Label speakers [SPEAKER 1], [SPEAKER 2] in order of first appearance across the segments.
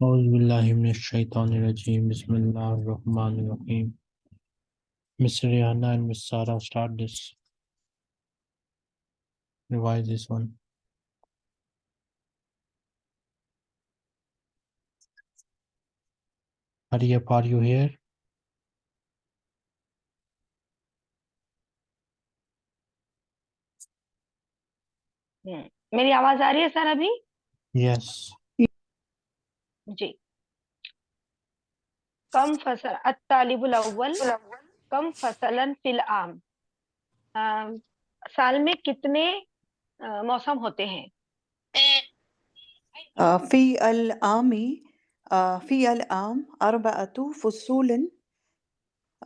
[SPEAKER 1] Auzubillahiminash-shaytanir-rajim. Bismillahir-rahmanir-rahim. Miss Rihanna and Miss Sarah start this. Revise this one. Hurry up, are you here?
[SPEAKER 2] हम्म, मेरी आवाज आ रही है sir अभी
[SPEAKER 1] Yes.
[SPEAKER 2] जी कम फसल अत्तालिबुल अव्वल कम फसलन फिल आम अम, साल में कितने अ, मौसम होते हैं
[SPEAKER 3] آه، في العام آه، في العام أربعة فصول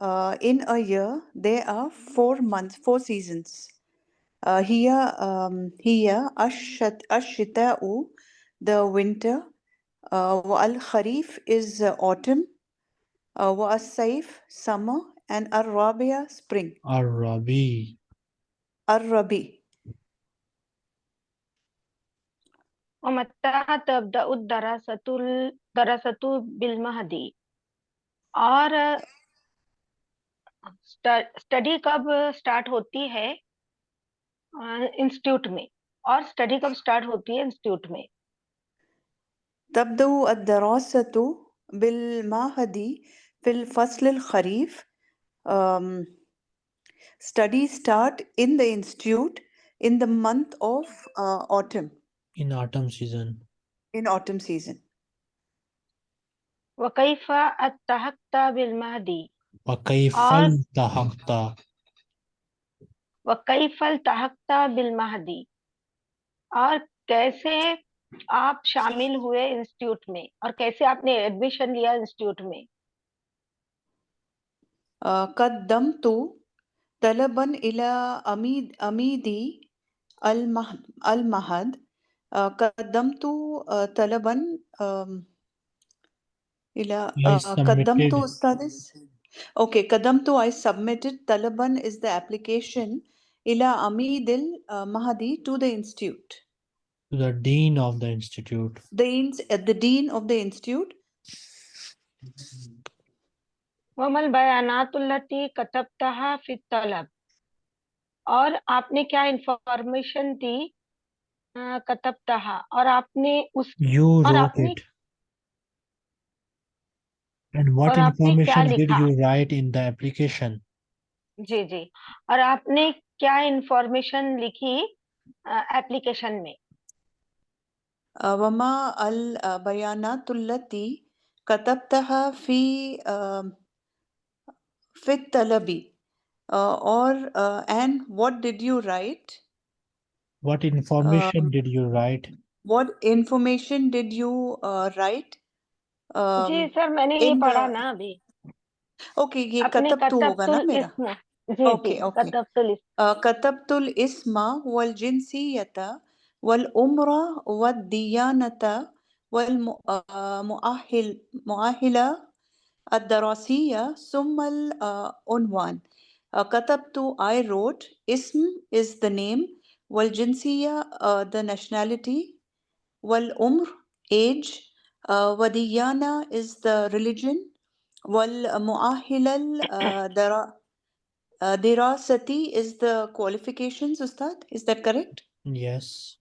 [SPEAKER 3] آه، in a year there are four months four seasons آه، هي آم، هي الشت- الشتاء the winter آه، والخريف is autumn آه، والصيف summer and الربيع spring
[SPEAKER 1] Arabi.
[SPEAKER 3] الربيع
[SPEAKER 2] ومتى تبدأ الدراسة الدراسة بالمهدي और स्टडी कब स्टार्ट होती है इंस्टीट्यूट में और स्टडी कब स्टार्ट होती है इंस्टीट्यूट में
[SPEAKER 3] تبدأ الدراسة بالمعهد في الفصل الخريف um, studies start in the institute in the month of uh, autumn
[SPEAKER 1] In autumn season.
[SPEAKER 3] in autumn season
[SPEAKER 2] وكيف التحقت بالمهدي
[SPEAKER 1] وكيف
[SPEAKER 2] और-
[SPEAKER 1] التحقت
[SPEAKER 2] वकैफ तहक्ता बिल महदी और कैसे आप शामिल हुए इंस्टीट्यूट में और कैसे आपने एडमिशन लिया इंस्टीट्यूट में
[SPEAKER 3] uh, قدمت طلبا إلى أميد أميدي المهد, المهد uh, قدمت uh, طلبا um, إلى
[SPEAKER 1] I
[SPEAKER 3] uh, قدمت
[SPEAKER 1] submitted-
[SPEAKER 3] studies okay قدمت I submitted طلبا is the application إلى أميد المهدي to the institute
[SPEAKER 1] to the dean of the institute.
[SPEAKER 3] the, ins- uh, the dean of the institute
[SPEAKER 2] वमल बयानातुल्लती कतबतहा फ़ी तलब और आपने क्या information दी अ, कतबतहा और आपने उस
[SPEAKER 1] You
[SPEAKER 2] और
[SPEAKER 1] wrote
[SPEAKER 2] आपने
[SPEAKER 1] it. And what
[SPEAKER 2] और आपने क्या
[SPEAKER 1] information did
[SPEAKER 2] लिखा?
[SPEAKER 1] you write in the application?
[SPEAKER 2] जी जी और आपने क्या इंफॉर्मेशन लिखी एप्लीकेशन में
[SPEAKER 3] वमा अल बयानातुल्लती कतबतहा फ़ी फित तलबी और and what did you write
[SPEAKER 1] What information did you write?
[SPEAKER 3] What information did you uh,
[SPEAKER 2] जी सर मैंने ये पढ़ा ना अभी।
[SPEAKER 3] ओके ये कतबतु होगा ना मेरा?
[SPEAKER 2] Okay
[SPEAKER 3] okay.
[SPEAKER 2] कतबतुल इस्मा
[SPEAKER 3] वल जिनसियता الاسم والجنسية والعمر والديانة والمؤهل مؤهلة الدراسية ثم العنوان آه، كتبت I wrote اسم is the name والجنسية uh, the nationality والعمر age uh, وديانة is the religion والمؤهلة الدرا uh, دراستی is the qualifications Ustad is that correct
[SPEAKER 1] Yes.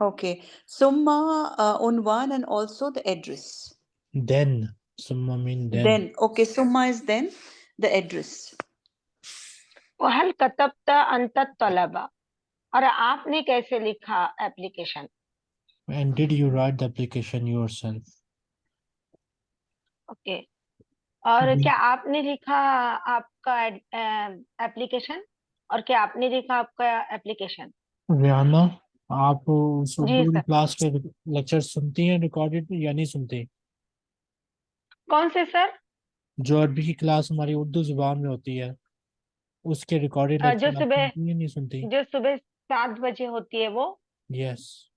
[SPEAKER 3] Okay. Summa uh, on one and also the address.
[SPEAKER 1] Then. Summa mean then.
[SPEAKER 3] Then. Okay. Summa is then the address.
[SPEAKER 2] वहल कतबता अंत तलबा और आपने कैसे लिखा application
[SPEAKER 1] And did you write the application yourself?
[SPEAKER 2] okay. Or
[SPEAKER 1] mm-hmm.
[SPEAKER 2] क्या आपने लिखा आपका एप्लीकेशन और क्या आपने लिखा आपका एप्लीकेशन
[SPEAKER 1] रियाना आप। क्लास के लेक्चर सुनती हैं रिकॉर्डेड या नहीं सुनती?
[SPEAKER 2] कौन से सर?
[SPEAKER 1] जो अरबी की क्लास हमारी उर्दू ज़ुबान में होती है उसके रिकॉर्डेड
[SPEAKER 2] जो सुबह-
[SPEAKER 1] नहीं सुनती?
[SPEAKER 2] जो सुबह सात बजे होती है वो?
[SPEAKER 1] यस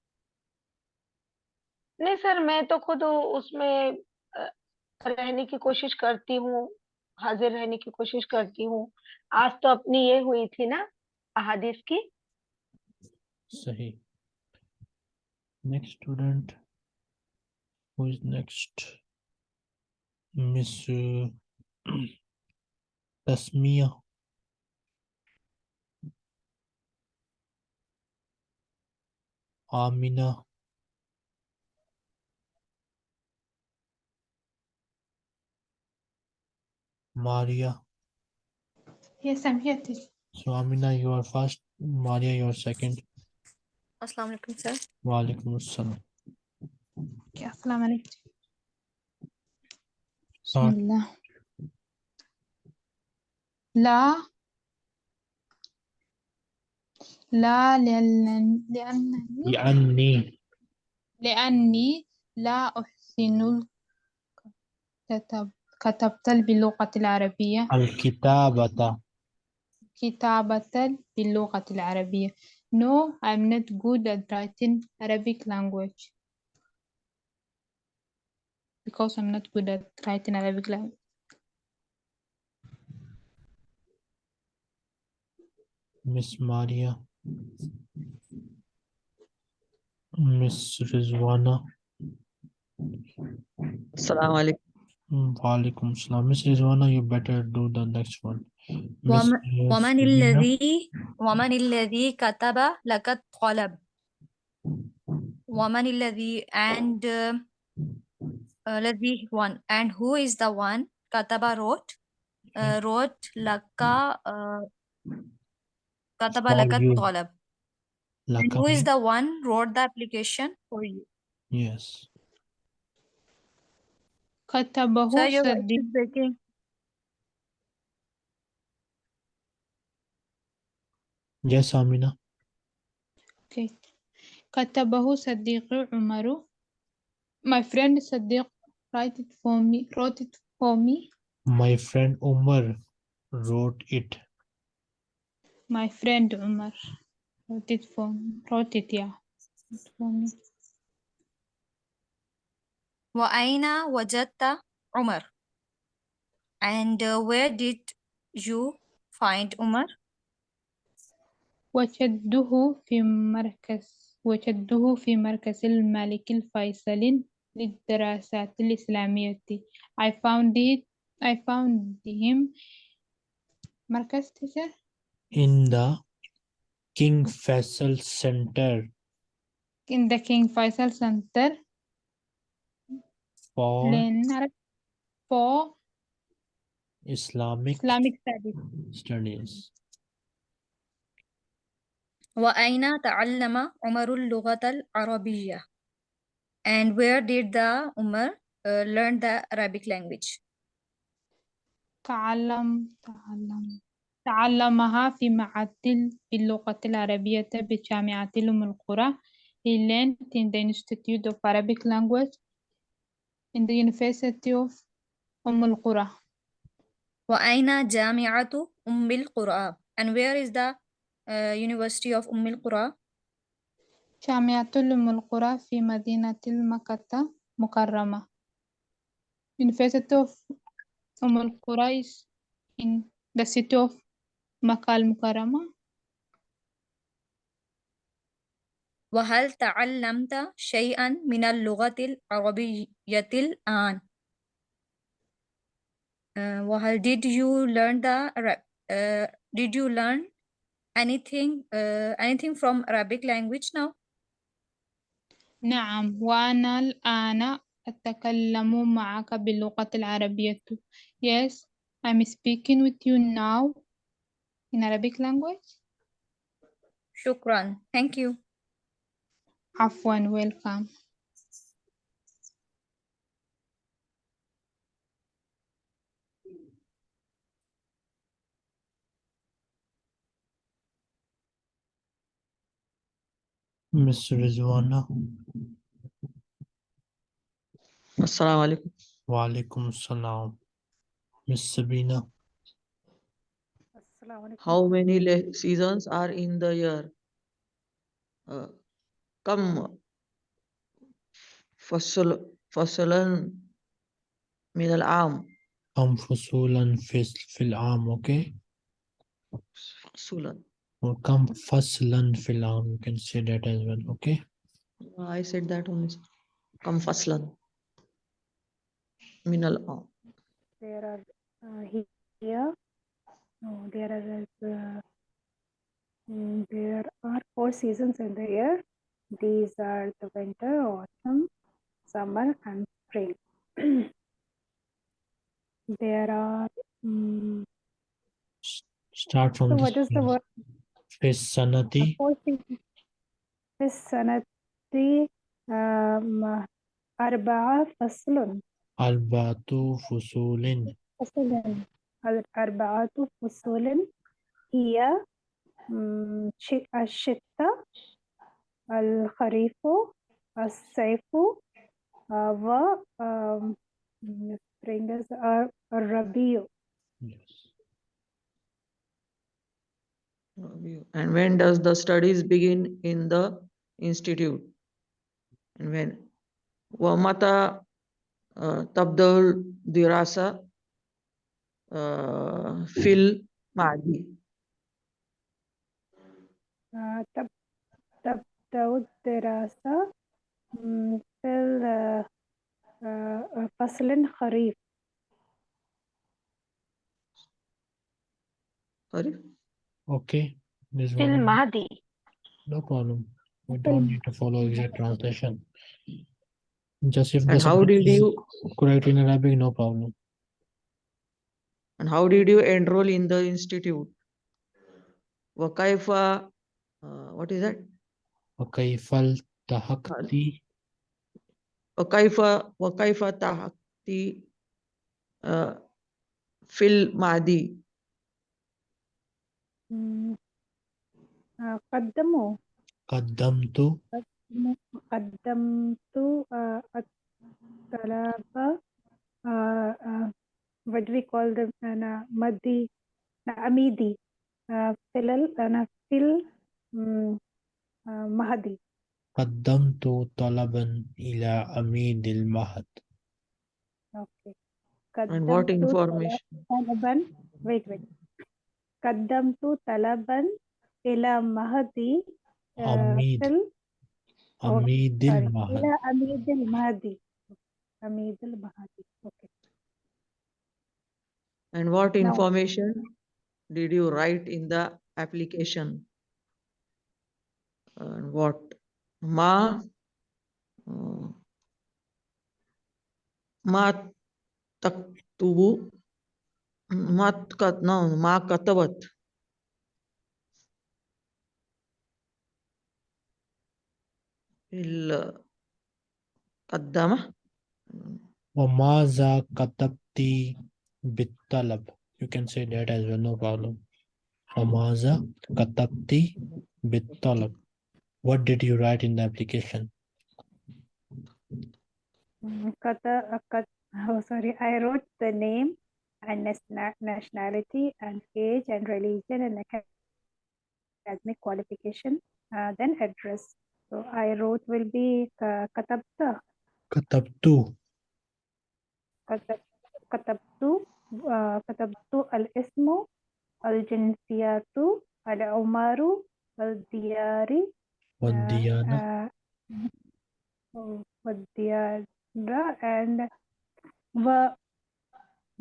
[SPEAKER 2] नहीं सर मैं तो खुद उसमें रहने की कोशिश करती हूँ हाजिर रहने की कोशिश करती हूँ। आज तो अपनी ये हुई थी ना अहादीस की।
[SPEAKER 1] सही। next student who is next? Miss uh, tasmia. Amina. Maria.
[SPEAKER 4] Yes i'm here too.
[SPEAKER 1] so amina you are first. Maria you are second.
[SPEAKER 5] Alaikum, sir.
[SPEAKER 1] Walaikum assalam.
[SPEAKER 4] Okay, Assalamu alaikum.
[SPEAKER 1] Start.
[SPEAKER 4] Bismillah. لا لا لأن لأنني
[SPEAKER 1] لأني
[SPEAKER 4] لأني لا أحسن الكتب كتبت باللغة العربية
[SPEAKER 1] الكتابة
[SPEAKER 4] كتابة باللغة العربية No, I'm not good at writing Arabic language because I'm not good at writing Arabic language.
[SPEAKER 1] Miss Maria. Miss Rizwana.
[SPEAKER 6] Assalamu alaikum.
[SPEAKER 1] Mm, Walaikum assalam. Miss Rizwana, you better do the next one. Miss
[SPEAKER 5] وم-
[SPEAKER 1] uh,
[SPEAKER 5] ومن
[SPEAKER 1] Sabina.
[SPEAKER 5] الذي ومن الذي كتب لك الطلب ومن الذي and uh, uh, الذي one and who is the one كتب wrote uh, wrote لك uh, كتب
[SPEAKER 1] For
[SPEAKER 5] لك
[SPEAKER 1] you.
[SPEAKER 5] الطلب and
[SPEAKER 1] Laka
[SPEAKER 5] who is
[SPEAKER 1] mean-
[SPEAKER 5] the one wrote the application for you
[SPEAKER 1] Yes.
[SPEAKER 4] كتبه
[SPEAKER 5] sir your voice
[SPEAKER 4] صديق
[SPEAKER 5] is breaking
[SPEAKER 1] Yes, Amina.
[SPEAKER 4] Okay. كتبه صديقي عمر My friend صديق write it for me wrote it for me
[SPEAKER 1] My friend Umar wrote it.
[SPEAKER 4] My friend Umar wrote it for me wrote it yeah wrote it for me
[SPEAKER 5] وأين وجدت عمر and uh, where did you find عمر
[SPEAKER 4] وجده في مركز وجده في مركز الملك الفيصل للدراسات الإسلامية I found it I found him مركز teacher
[SPEAKER 1] In the King Faisal Center
[SPEAKER 4] in the King Faisal Center
[SPEAKER 1] For
[SPEAKER 4] لنعرف for
[SPEAKER 1] Islamic
[SPEAKER 4] Islamic studies
[SPEAKER 1] Studies.
[SPEAKER 5] وأين تعلم عمر اللغة العربية and where did the Umar uh, learn the Arabic language
[SPEAKER 4] تعلم تعلم تعلمها في معهد باللغة العربية بجامعة أم القرى He learned in the Institute of Arabic Language in the University of أم القرى
[SPEAKER 5] وأين جامعة أم القرى and where is the uh, University of أم القرى
[SPEAKER 4] جامعة أم القرى في مدينة مكة مكرمة University of أم القرى is in the city of مكة المكرمة
[SPEAKER 5] وهل تعلمت شيئا من اللغة العربية الآن uh, وهل did you learn the Arab uh, did you learn anything uh, anything from Arabic language now
[SPEAKER 4] نعم وأنا الآن أتكلم معك باللغة العربية Yes I'm speaking with you now in Arabic language
[SPEAKER 5] شكرا thank you
[SPEAKER 4] Afwan, welcome.
[SPEAKER 1] Mr. Rizwana.
[SPEAKER 6] Assalamu alaikum.
[SPEAKER 1] Wa alaikum salam. Miss Sabina.
[SPEAKER 6] How many seasons are in the year? Uh, كم فصل فصلا من العام
[SPEAKER 1] كم فصولا في في العام okay
[SPEAKER 6] فصلا
[SPEAKER 1] or كم فصلا في العام you can say that as well okay
[SPEAKER 6] I said that only. sir. كم فصلا min al am.
[SPEAKER 7] there are uh, he- here no there are uh, mm, there are four seasons in the year These are the winter, autumn, summer and spring. there are... Um,
[SPEAKER 1] Start from
[SPEAKER 7] so what is the word? Fisanati. sanati. um, Arba'a Faslun.
[SPEAKER 1] Arba'atu Fusulin.
[SPEAKER 7] Fusulin. Arba'atu Fusulin. Here, mm, um, uh, Ashitta. الخريف الصيف آه، و آم، مم، spring is الر- الربيع
[SPEAKER 1] Yes.
[SPEAKER 6] And when does the studies begin in the institute? And when? ومتى آه، تبدأ الدراسة آه، في المعدي؟
[SPEAKER 7] آه، تب تبدأ الدراسة مم، في ال- آه، فصل خريف
[SPEAKER 6] Sorry?
[SPEAKER 1] Okay. This
[SPEAKER 2] في
[SPEAKER 1] one.
[SPEAKER 2] المهدي
[SPEAKER 1] No problem. We
[SPEAKER 7] في
[SPEAKER 1] don't
[SPEAKER 7] الم-
[SPEAKER 1] need to follow exact translation. Just if the
[SPEAKER 6] And how
[SPEAKER 1] subject
[SPEAKER 6] did
[SPEAKER 1] is
[SPEAKER 6] you
[SPEAKER 1] correct in Arabic, no problem.
[SPEAKER 6] and how did you enroll in the institute? وكيف uh, what is that?
[SPEAKER 1] وكيف التحقت
[SPEAKER 6] وكيف وكيف تحقتي آه، في المعدي؟
[SPEAKER 7] مم، آه، قدموا
[SPEAKER 1] قدمت
[SPEAKER 7] م- قدمت آه، الطلبة آه، آه، what do we call them أنا مدي لا، أميدي آه، في ال- أنا في ال- آه، مهدي
[SPEAKER 1] قدمت طلبا إلى عميد المعهد
[SPEAKER 7] أوكي
[SPEAKER 6] And what
[SPEAKER 7] قدمت
[SPEAKER 6] information?
[SPEAKER 7] طلبا wait wait قدمت طلبا إلى مهدي آه،
[SPEAKER 1] عميد
[SPEAKER 7] في ال-
[SPEAKER 1] عميد
[SPEAKER 7] sorry،
[SPEAKER 1] المعهد
[SPEAKER 7] إلى أميد المهدي أميد المهدي أوكي
[SPEAKER 6] And what
[SPEAKER 7] Now-
[SPEAKER 6] information did you write in the application? And what? ما آه، ما تكتب ما تكت no ما كتبت ال قدمه
[SPEAKER 1] وماذا كتبت بالطلب you can say that as well no problem وماذا كتبت بالطلب what did you write in the application?
[SPEAKER 7] Kata, oh, sorry, I wrote the name and nationality and age and religion and academic qualification, uh, then address. So I wrote will be uh, katabta.
[SPEAKER 1] Katabtu.
[SPEAKER 7] Katabtu. Katabtu uh, al-ismu, al-jinsiyatu, al-umaru, al diari.
[SPEAKER 1] Vadiana.
[SPEAKER 7] Uh, and Va,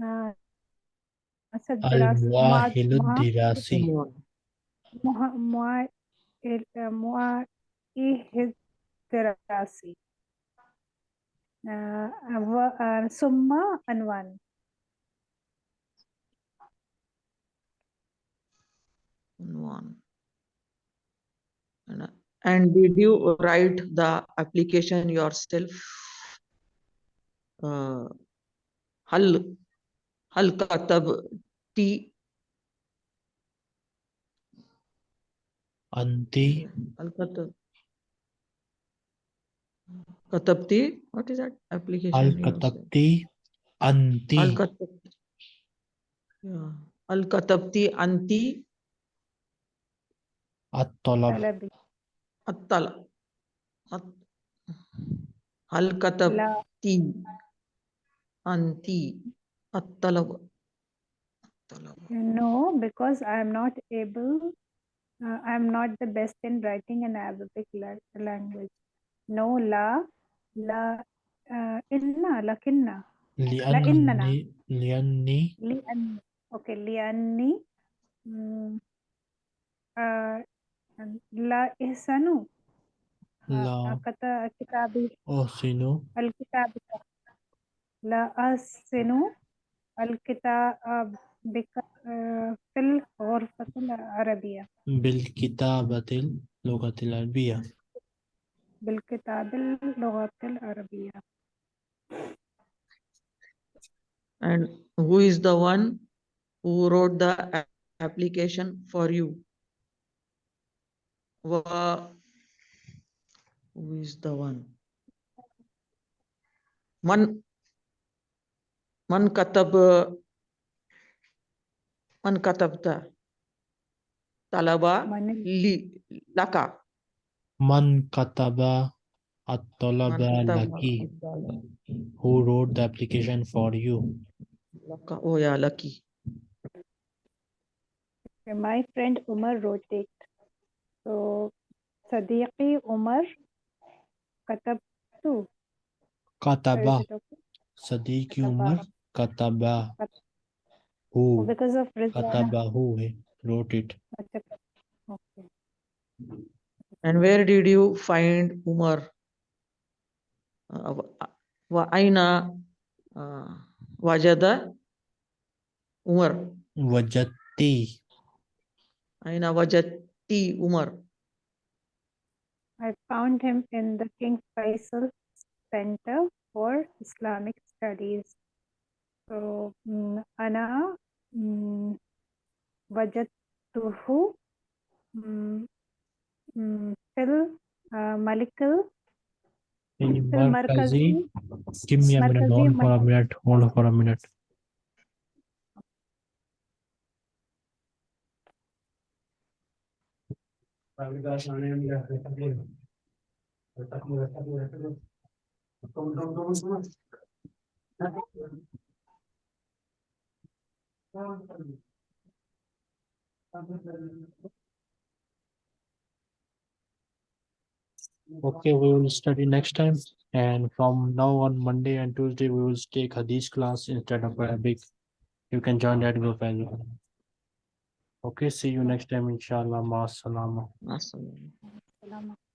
[SPEAKER 7] uh, Al-Wahiludirasi. Summa و- آه، ثم عنوان
[SPEAKER 6] one. And, uh, and did you write the application yourself? Uh, هل هل كتبتي
[SPEAKER 1] أنت
[SPEAKER 6] هل كتب كتبتي what is that application
[SPEAKER 1] هل
[SPEAKER 6] yourself?
[SPEAKER 1] كتبت أنت
[SPEAKER 6] هل كتبت Yeah. هل كتبتي أنت
[SPEAKER 1] الطلب
[SPEAKER 7] طلبي
[SPEAKER 6] الطلب الط- هل كتبتي أنت الطلب الطلب
[SPEAKER 7] no because I am not able uh, I am not the best in writing an Arabic la- language no la la uh, inna lakinna
[SPEAKER 1] لأني لأني
[SPEAKER 7] لأن أوكي لأني مم، آه، لا إحسن
[SPEAKER 1] لا
[SPEAKER 7] كت- كتابي
[SPEAKER 1] أحسن
[SPEAKER 7] الكتاب لا أحسن الكتاب بك- آه، في الغرفة العربية
[SPEAKER 1] بالكتابة اللغة العربية
[SPEAKER 7] بالكتاب اللغة العربية
[SPEAKER 6] And who is the one who wrote the a- application for you? wa who is the one? Man man katab man katabta talaba li laka. Man kataba
[SPEAKER 1] at
[SPEAKER 6] talaba laki
[SPEAKER 1] who wrote the application for you?
[SPEAKER 6] Laka oh yeah lucky.
[SPEAKER 7] My friend umar wrote it. so صديقي عمر كتبت
[SPEAKER 1] كتب
[SPEAKER 7] Is it okay?
[SPEAKER 1] صديقي
[SPEAKER 7] كتب.
[SPEAKER 1] عمر كتب
[SPEAKER 7] كت-
[SPEAKER 1] who
[SPEAKER 7] because of Rizwana
[SPEAKER 1] كتب who he wrote it
[SPEAKER 7] okay
[SPEAKER 6] and where did you find Umar uh, wa- wa aina uh, wajada T. Umar.
[SPEAKER 7] I found him in the King Faisal Center for Islamic Studies. So, Ana
[SPEAKER 1] Wajatuhu
[SPEAKER 7] Phil
[SPEAKER 1] Malikal.
[SPEAKER 7] Markazi,
[SPEAKER 1] give me a minute, hold for a minute, hold for a minute. Okay, we will study next time. And from now on Monday and Tuesday, we will take Hadith class instead of Arabic. You can join that group as well. Okay, see you next time, inshallah. Ma salama.